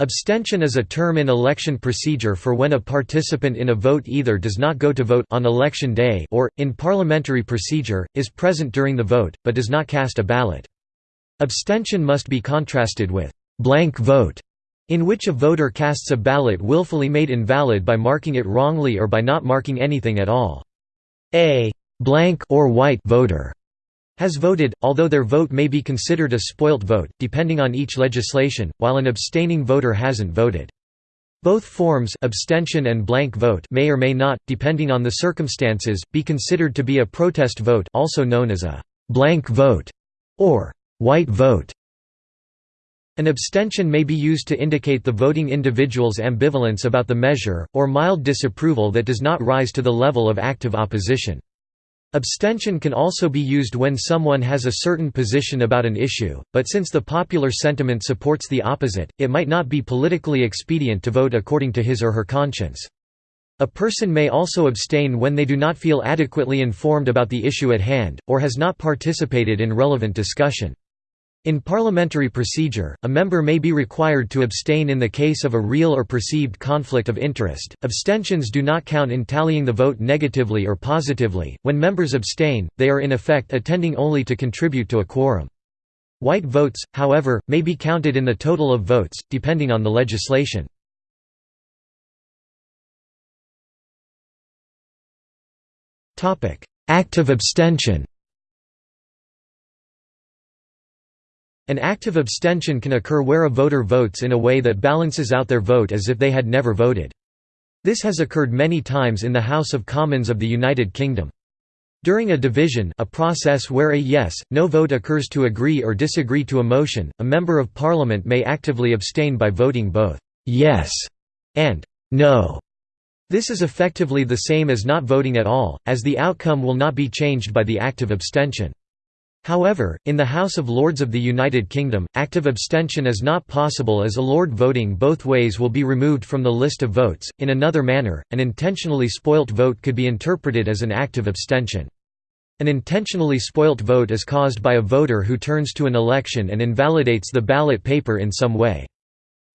Abstention is a term in election procedure for when a participant in a vote either does not go to vote on election day or, in parliamentary procedure, is present during the vote, but does not cast a ballot. Abstention must be contrasted with «blank vote», in which a voter casts a ballot willfully made invalid by marking it wrongly or by not marking anything at all. A «blank» or white voter has voted, although their vote may be considered a spoilt vote, depending on each legislation, while an abstaining voter hasn't voted. Both forms abstention and blank vote may or may not, depending on the circumstances, be considered to be a protest vote also known as a «blank vote» or «white vote». An abstention may be used to indicate the voting individual's ambivalence about the measure, or mild disapproval that does not rise to the level of active opposition. Abstention can also be used when someone has a certain position about an issue, but since the popular sentiment supports the opposite, it might not be politically expedient to vote according to his or her conscience. A person may also abstain when they do not feel adequately informed about the issue at hand, or has not participated in relevant discussion. In parliamentary procedure, a member may be required to abstain in the case of a real or perceived conflict of interest. Abstentions do not count in tallying the vote negatively or positively. When members abstain, they are in effect attending only to contribute to a quorum. White votes, however, may be counted in the total of votes, depending on the legislation. Active abstention An active abstention can occur where a voter votes in a way that balances out their vote as if they had never voted. This has occurred many times in the House of Commons of the United Kingdom. During a division a process where a yes, no vote occurs to agree or disagree to a motion, a Member of Parliament may actively abstain by voting both «yes» and «no». This is effectively the same as not voting at all, as the outcome will not be changed by the active abstention. However, in the House of Lords of the United Kingdom, active abstention is not possible as a Lord voting both ways will be removed from the list of votes. In another manner, an intentionally spoilt vote could be interpreted as an active abstention. An intentionally spoilt vote is caused by a voter who turns to an election and invalidates the ballot paper in some way.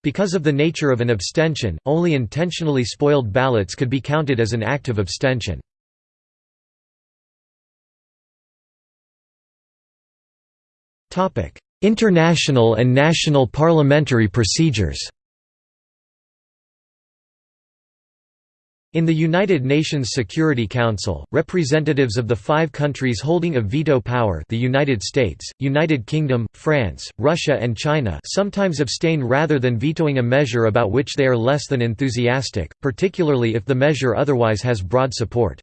Because of the nature of an abstention, only intentionally spoiled ballots could be counted as an active abstention. International and national parliamentary procedures In the United Nations Security Council, representatives of the five countries holding a veto power the United States, United Kingdom, France, Russia and China sometimes abstain rather than vetoing a measure about which they are less than enthusiastic, particularly if the measure otherwise has broad support.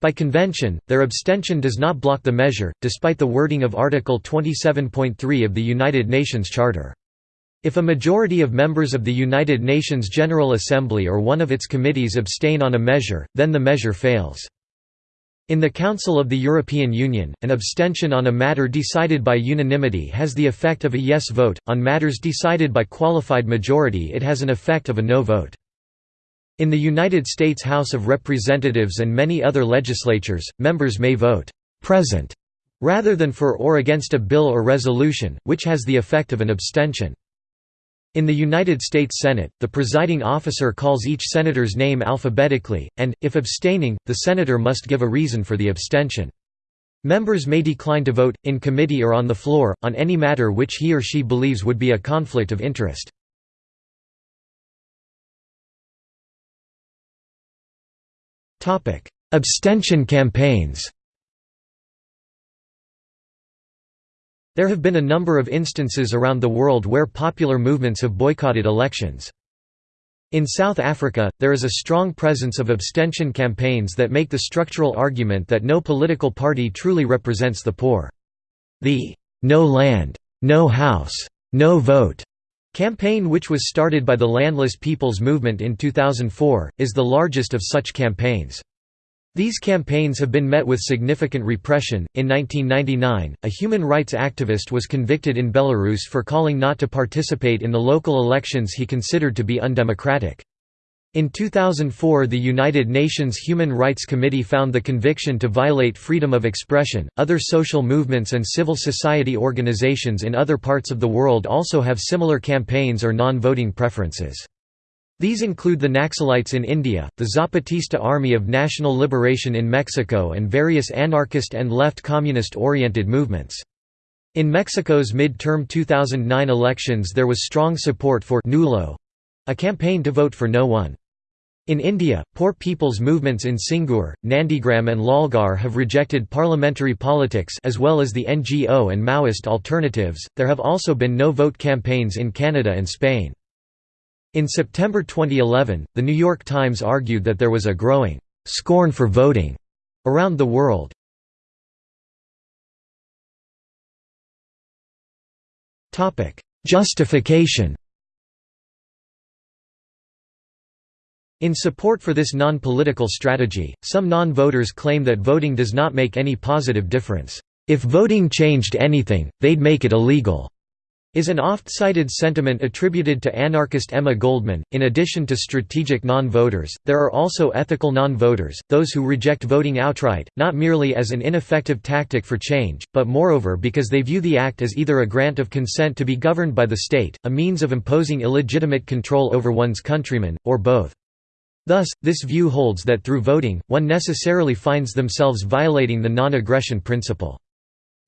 By convention, their abstention does not block the measure, despite the wording of Article 27.3 of the United Nations Charter. If a majority of members of the United Nations General Assembly or one of its committees abstain on a measure, then the measure fails. In the Council of the European Union, an abstention on a matter decided by unanimity has the effect of a yes vote, on matters decided by qualified majority it has an effect of a no vote. In the United States House of Representatives and many other legislatures, members may vote «present» rather than for or against a bill or resolution, which has the effect of an abstention. In the United States Senate, the presiding officer calls each senator's name alphabetically, and, if abstaining, the senator must give a reason for the abstention. Members may decline to vote, in committee or on the floor, on any matter which he or she believes would be a conflict of interest. Abstention campaigns There have been a number of instances around the world where popular movements have boycotted elections. In South Africa, there is a strong presence of abstention campaigns that make the structural argument that no political party truly represents the poor. The "'No Land, No House, No Vote' campaign which was started by the Landless People's Movement in 2004, is the largest of such campaigns. These campaigns have been met with significant repression. In 1999, a human rights activist was convicted in Belarus for calling not to participate in the local elections he considered to be undemocratic. In 2004 the United Nations Human Rights Committee found the conviction to violate freedom of expression. Other social movements and civil society organizations in other parts of the world also have similar campaigns or non-voting preferences. These include the Naxalites in India, the Zapatista Army of National Liberation in Mexico and various anarchist and left communist-oriented movements. In Mexico's mid-term 2009 elections there was strong support for nulo—a campaign to vote for no one. In India, poor people's movements in Singur, Nandigram and Lalgarh have rejected parliamentary politics as well as the NGO and Maoist alternatives. There have also been no-vote campaigns in Canada and Spain. In September 2011, The New York Times argued that there was a growing «scorn for voting» around the world. Topic: Justification In support for this non-political strategy, some non-voters claim that voting does not make any positive difference. If voting changed anything, they'd make it illegal is an oft-cited sentiment attributed to anarchist Emma Goldman. In addition to strategic non-voters, there are also ethical non-voters, those who reject voting outright, not merely as an ineffective tactic for change, but moreover because they view the act as either a grant of consent to be governed by the state, a means of imposing illegitimate control over one's countrymen, or both. Thus, this view holds that through voting, one necessarily finds themselves violating the non-aggression principle.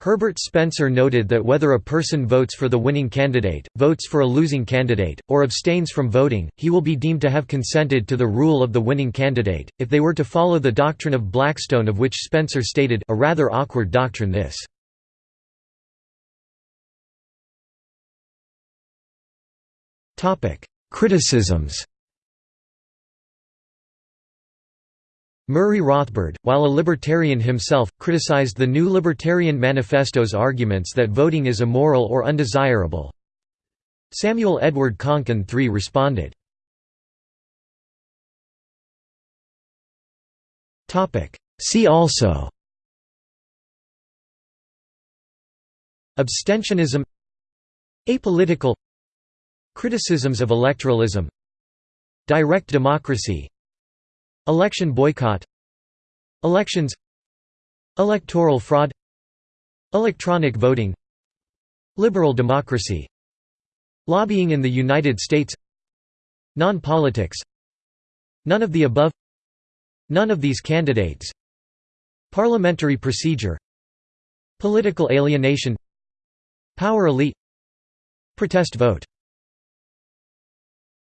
Herbert Spencer noted that whether a person votes for the winning candidate, votes for a losing candidate, or abstains from voting, he will be deemed to have consented to the rule of the winning candidate, if they were to follow the doctrine of Blackstone of which Spencer stated, a rather awkward doctrine this. Criticisms Murray Rothbard, while a libertarian himself, criticized the New Libertarian Manifesto's arguments that voting is immoral or undesirable. Samuel Edward Konkin III responded. See also. Abstentionism. Apolitical. Criticisms of electoralism. Direct democracy Election boycott. Elections. Electoral fraud. Electronic voting. Liberal democracy. Lobbying in the United States. Non-politics. None of the above. None of these candidates. Parliamentary procedure. Political alienation. Power elite. Protest vote